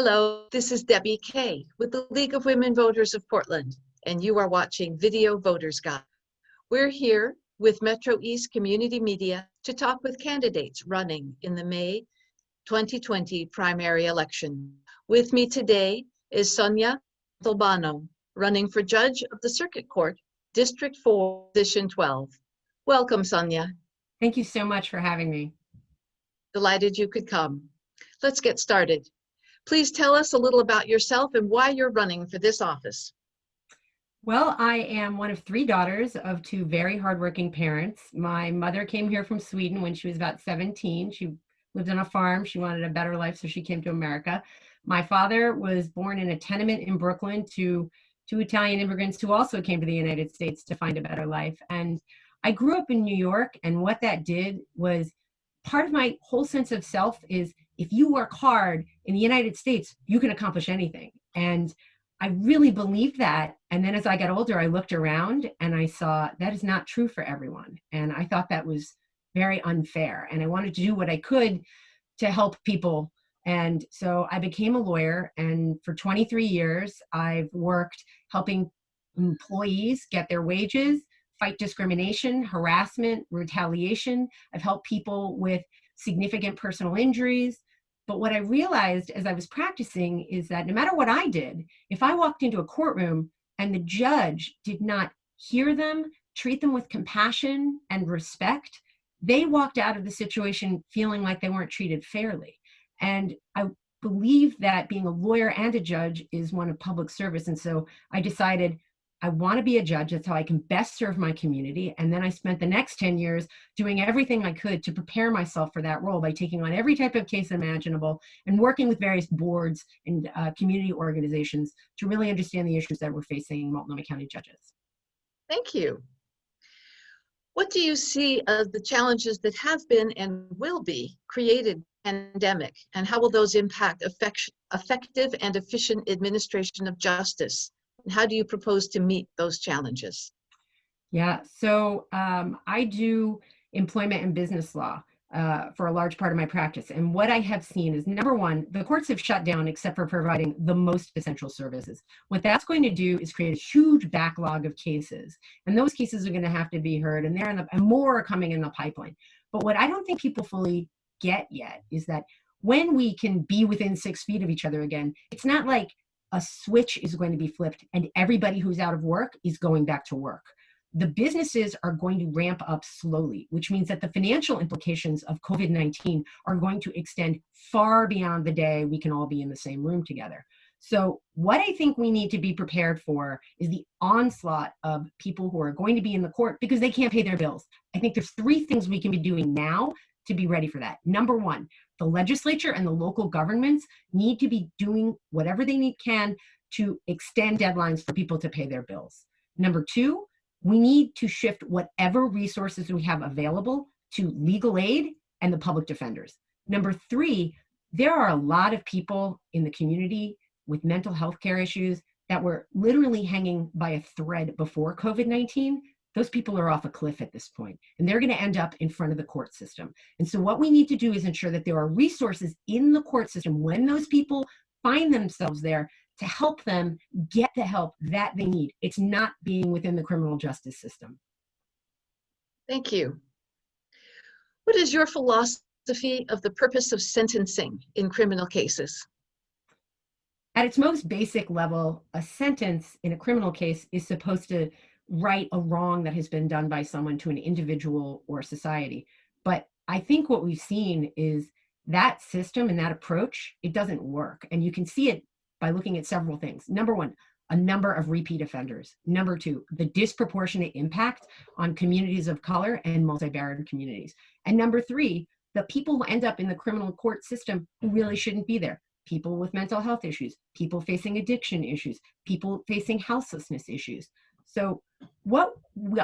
Hello, this is Debbie Kay with the League of Women Voters of Portland, and you are watching Video Voters Guide. We're here with Metro East Community Media to talk with candidates running in the May 2020 primary election. With me today is Sonia Montalbano, running for Judge of the Circuit Court, District 4, Position 12. Welcome, Sonia. Thank you so much for having me. Delighted you could come. Let's get started. Please tell us a little about yourself and why you're running for this office. Well, I am one of three daughters of two very hardworking parents. My mother came here from Sweden when she was about 17. She lived on a farm. She wanted a better life, so she came to America. My father was born in a tenement in Brooklyn to two Italian immigrants who also came to the United States to find a better life. And I grew up in New York, and what that did was part of my whole sense of self is if you work hard in the United States, you can accomplish anything. And I really believed that. And then as I got older, I looked around and I saw that is not true for everyone. And I thought that was very unfair. And I wanted to do what I could to help people. And so I became a lawyer. And for 23 years, I've worked helping employees get their wages, fight discrimination, harassment, retaliation. I've helped people with significant personal injuries. But what I realized as I was practicing is that no matter what I did, if I walked into a courtroom and the judge did not hear them, treat them with compassion and respect, they walked out of the situation feeling like they weren't treated fairly. And I believe that being a lawyer and a judge is one of public service. And so I decided I want to be a judge. That's how I can best serve my community. And then I spent the next 10 years doing everything I could to prepare myself for that role by taking on every type of case imaginable and working with various boards and uh, community organizations to really understand the issues that we're facing Multnomah County judges. Thank you. What do you see as the challenges that have been and will be created pandemic and how will those impact effective and efficient administration of justice? How do you propose to meet those challenges? Yeah, so um, I do employment and business law uh, for a large part of my practice. And what I have seen is number one, the courts have shut down except for providing the most essential services. What that's going to do is create a huge backlog of cases. And those cases are going to have to be heard and they're in the, and more are coming in the pipeline. But what I don't think people fully get yet is that when we can be within six feet of each other again, it's not like a switch is going to be flipped and everybody who's out of work is going back to work. The businesses are going to ramp up slowly, which means that the financial implications of COVID-19 are going to extend far beyond the day we can all be in the same room together. So what I think we need to be prepared for is the onslaught of people who are going to be in the court because they can't pay their bills. I think there's three things we can be doing now to be ready for that. Number one, the legislature and the local governments need to be doing whatever they need can to extend deadlines for people to pay their bills. Number two, we need to shift whatever resources we have available to legal aid and the public defenders. Number three, there are a lot of people in the community with mental health care issues that were literally hanging by a thread before COVID-19 those people are off a cliff at this point and they're going to end up in front of the court system. And so what we need to do is ensure that there are resources in the court system when those people find themselves there to help them get the help that they need. It's not being within the criminal justice system. Thank you. What is your philosophy of the purpose of sentencing in criminal cases? At its most basic level, a sentence in a criminal case is supposed to right a wrong that has been done by someone to an individual or society. But I think what we've seen is that system and that approach, it doesn't work. And you can see it by looking at several things. Number one, a number of repeat offenders. Number two, the disproportionate impact on communities of color and multi-barrier communities. And number three, the people who end up in the criminal court system who really mm-hmm. shouldn't be there. People with mental health issues, people facing addiction issues, people facing houselessness issues. So what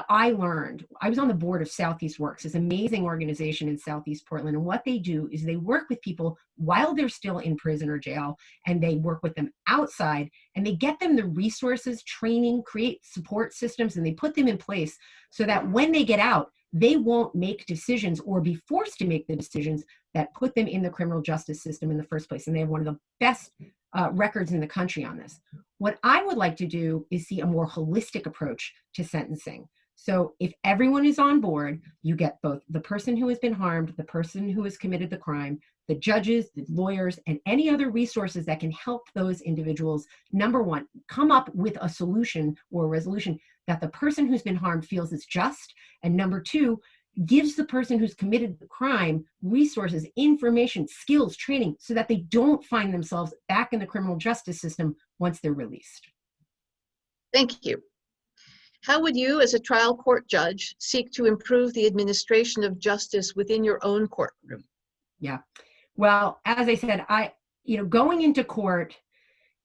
I learned, I was on the board of Southeast Works, this amazing organization in Southeast Portland. And what they do is they work with people while they're still in prison or jail, and they work with them outside, and they get them the resources, training, create support systems, and they put them in place so that when they get out, they won't make decisions or be forced to make the decisions that put them in the criminal justice system in the first place. And they have one of the best uh, records in the country on this. What I would like to do is see a more holistic approach to sentencing. So if everyone is on board, you get both the person who has been harmed, the person who has committed the crime, the judges, the lawyers, and any other resources that can help those individuals, number one, come up with a solution or a resolution that the person who's been harmed feels is just, and number two, gives the person who's committed the crime resources, information, skills, training, so that they don't find themselves back in the criminal justice system once they're released. Thank you. How would you, as a trial court judge, seek to improve the administration of justice within your own courtroom? Yeah. Well, as I said, I, you know, going into court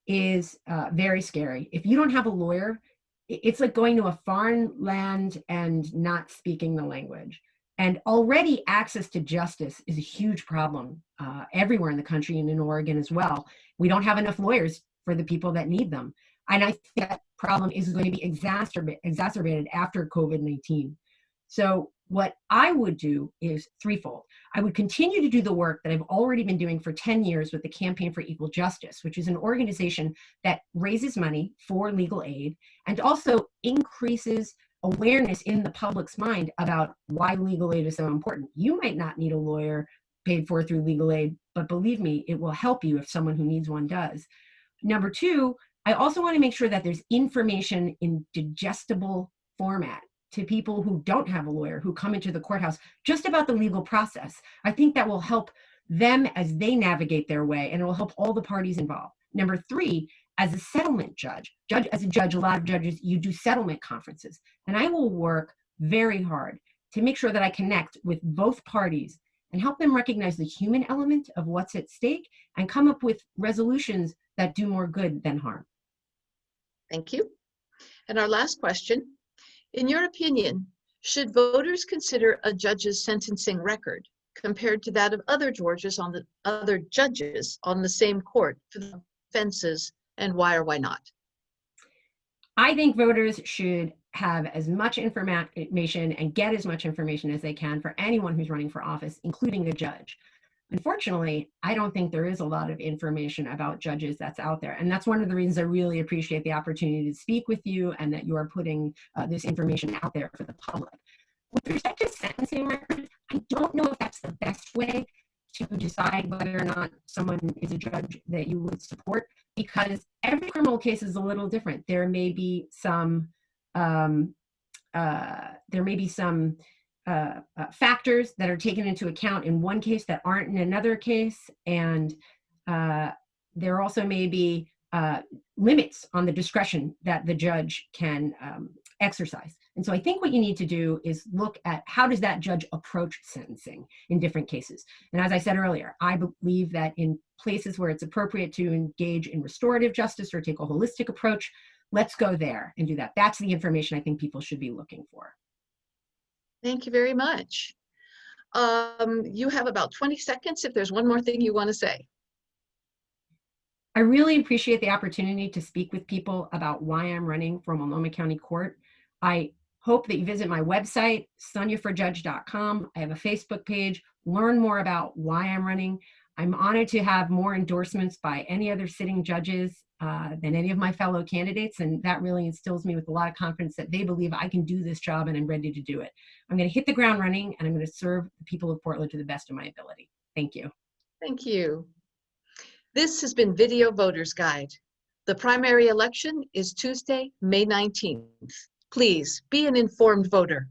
is uh, very scary. If you don't have a lawyer, it's like going to a foreign land and not speaking the language. And already access to justice is a huge problem uh, everywhere in the country and in Oregon as well. We don't have enough lawyers for the people that need them. And I think that problem is going to be exacerbate, exacerbated after COVID-19. So what I would do is threefold. I would continue to do the work that I've already been doing for 10 years with the Campaign for Equal Justice, which is an organization that raises money for legal aid and also increases awareness in the public's mind about why legal aid is so important. You might not need a lawyer paid for through legal aid, but believe me, it will help you if someone who needs one does. Number two, I also want to make sure that there's information in digestible format to people who don't have a lawyer who come into the courthouse just about the legal process. I think that will help them as they navigate their way and it will help all the parties involved. Number three, as a settlement judge, judge as a judge, a lot of judges, you do settlement conferences. And I will work very hard to make sure that I connect with both parties and help them recognize the human element of what's at stake and come up with resolutions that do more good than harm. Thank you. And our last question, in your opinion, should voters consider a judge's sentencing record compared to that of other judges on the other judges on the same court for the offenses and why or why not? I think voters should have as much information and get as much information as they can for anyone who's running for office, including a judge. Unfortunately, I don't think there is a lot of information about judges that's out there. And that's one of the reasons I really appreciate the opportunity to speak with you and that you are putting uh, this information out there for the public. With respect to sentencing records, I don't know if that's the best way to decide whether or not someone is a judge that you would support because every criminal case is a little different. There may be some, um, uh, there may be some uh, uh, factors that are taken into account in one case that aren't in another case. And uh, there also may be uh, limits on the discretion that the judge can um, exercise. And so I think what you need to do is look at how does that judge approach sentencing in different cases. And as I said earlier, I believe that in places where it's appropriate to engage in restorative justice or take a holistic approach, let's go there and do that. That's the information I think people should be looking for. Thank you very much. Um, you have about 20 seconds if there's one more thing you want to say. I really appreciate the opportunity to speak with people about why I'm running for Multnomah County Court. I hope that you visit my website, soniaforjudge.com. I have a Facebook page. Learn more about why I'm running. I'm honored to have more endorsements by any other sitting judges uh, than any of my fellow candidates. And that really instills me with a lot of confidence that they believe I can do this job and I'm ready to do it. I'm going to hit the ground running and I'm going to serve the people of Portland to the best of my ability. Thank you. Thank you. This has been Video Voters Guide. The primary election is Tuesday, May 19th. Please be an informed voter.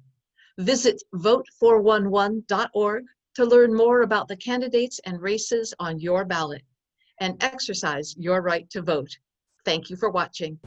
Visit vote411.org to learn more about the candidates and races on your ballot and exercise your right to vote. Thank you for watching.